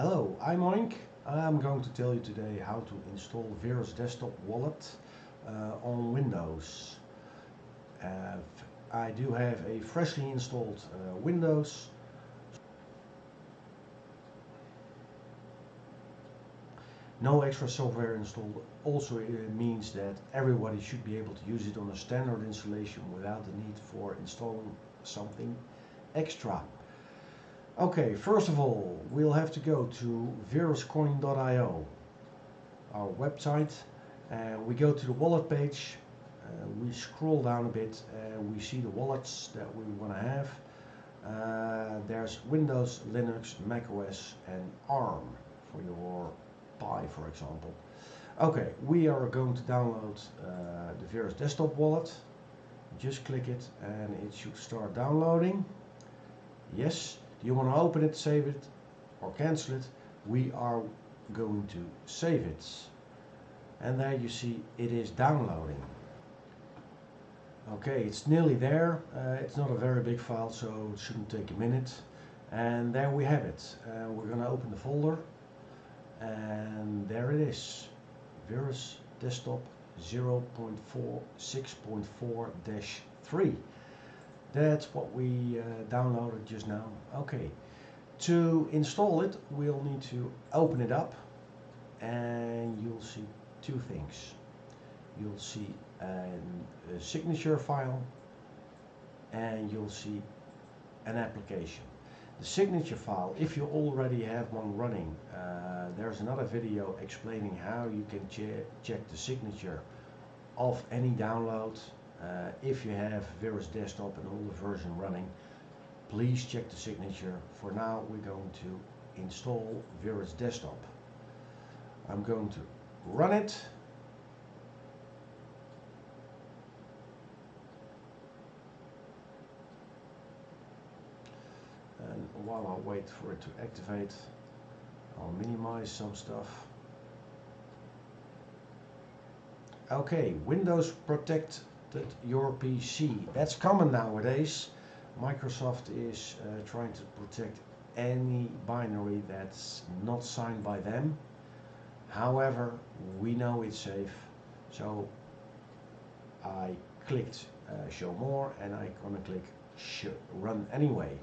Hello, I'm Oink. I'm going to tell you today how to install Verus Desktop Wallet uh, on Windows. Uh, I do have a freshly installed uh, Windows. No extra software installed also means that everybody should be able to use it on a standard installation without the need for installing something extra. Okay, first of all, we'll have to go to veruscoin.io, our website. and we go to the wallet page. Uh, we scroll down a bit and we see the wallets that we want to have. Uh, there's Windows, Linux, Mac OS and ARM for your Pi, for example. Okay, we are going to download uh, the Verus desktop wallet. Just click it and it should start downloading. Yes, do you want to open it, save it or cancel it? We are going to save it. And there you see it is downloading. Okay, it's nearly there. Uh, it's not a very big file, so it shouldn't take a minute. And there we have it. Uh, we're going to open the folder. And there it is. Verus Desktop 0.46.4-3. That's what we uh, downloaded just now. Okay, to install it, we'll need to open it up and you'll see two things. You'll see an, a signature file and you'll see an application. The signature file, if you already have one running, uh, there's another video explaining how you can che check the signature of any download uh, if you have Verus Desktop and the version running, please check the signature. For now, we're going to install Verus Desktop. I'm going to run it. And while I wait for it to activate, I'll minimize some stuff. Okay, Windows Protect your PC. That's common nowadays. Microsoft is uh, trying to protect any binary that's not signed by them. However, we know it's safe, so I clicked uh, show more and I'm gonna click run anyway.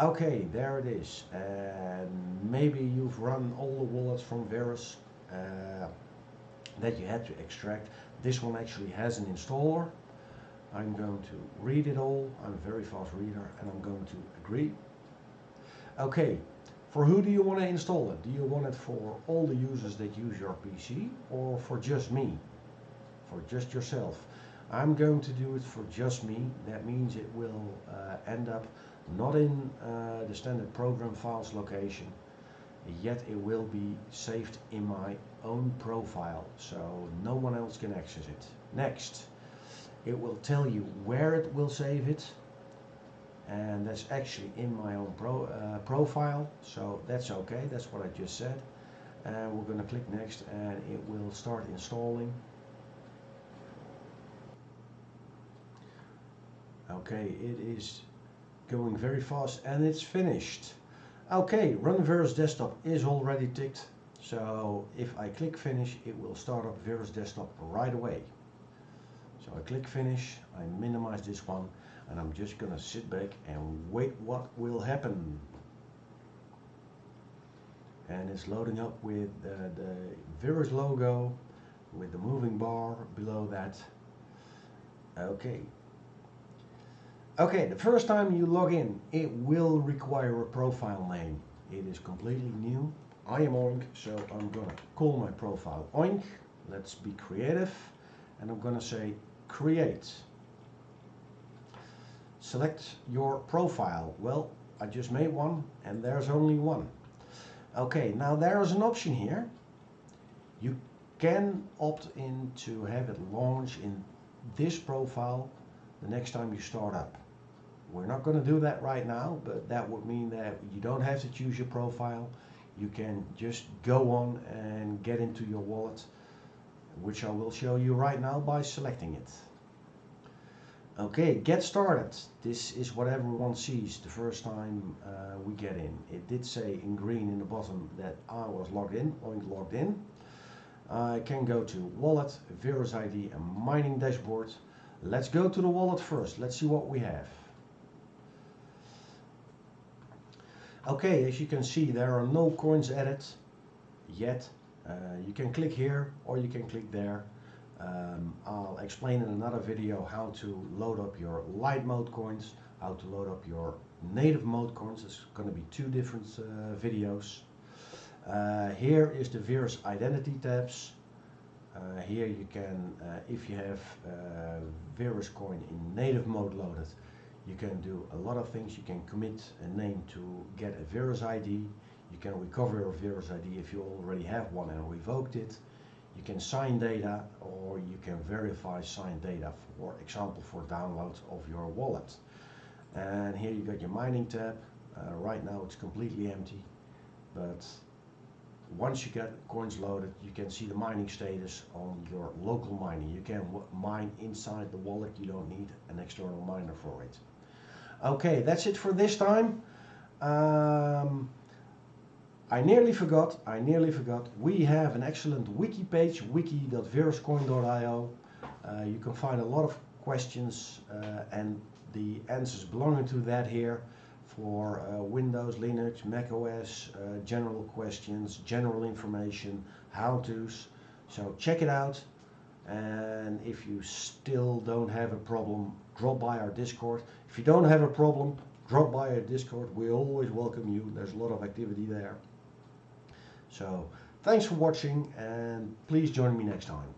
Okay, there it is. And maybe you've run all the wallets from Verus uh, that you had to extract. This one actually has an installer. I'm going to read it all. I'm a very fast reader and I'm going to agree. Okay, for who do you want to install it? Do you want it for all the users that use your PC or for just me? For just yourself? I'm going to do it for just me. That means it will uh, end up not in uh, the standard program files location, yet it will be saved in my own profile so no one else can access it. Next, it will tell you where it will save it and that's actually in my own pro, uh, profile so that's okay that's what I just said. And we're going to click next and it will start installing. Okay it is going very fast and it's finished okay run Verus desktop is already ticked so if I click finish, it will start up Verus Desktop right away. So I click finish, I minimize this one, and I'm just gonna sit back and wait what will happen. And it's loading up with uh, the Verus logo, with the moving bar below that. Okay. Okay, the first time you log in, it will require a profile name. It is completely new. I am Oink, so I'm gonna call my profile Oink. Let's be creative. And I'm gonna say create. Select your profile. Well, I just made one and there's only one. Okay, now there's an option here. You can opt in to have it launch in this profile the next time you start up. We're not going to do that right now, but that would mean that you don't have to choose your profile you can just go on and get into your wallet which I will show you right now by selecting it. Okay, get started. This is what everyone sees the first time uh, we get in. It did say in green in the bottom that I was logged in, Oink logged in. I can go to wallet, Verus ID and mining dashboard. Let's go to the wallet first. Let's see what we have. Okay, as you can see there are no coins added yet. Uh, you can click here or you can click there um, I'll explain in another video how to load up your light mode coins, how to load up your native mode coins. It's going to be two different uh, videos. Uh, here is the Verus identity tabs. Uh, here you can, uh, if you have uh, Verus coin in native mode loaded, you can do a lot of things. You can commit a name to get a Verus ID. You can recover a Verus ID if you already have one and revoked it. You can sign data or you can verify signed data, for example, for download of your wallet. And here you got your mining tab. Uh, right now it's completely empty, but once you get coins loaded, you can see the mining status on your local mining. You can mine inside the wallet. You don't need an external miner for it. Okay, that's it for this time. Um, I nearly forgot, I nearly forgot, we have an excellent wiki page, wiki.veruscoin.io. Uh, you can find a lot of questions uh, and the answers belonging to that here for uh, Windows, Linux, Mac OS, uh, general questions, general information, how-tos. So check it out and if you still don't have a problem, drop by our Discord. If you don't have a problem, drop by our Discord. We always welcome you. There's a lot of activity there. So thanks for watching and please join me next time.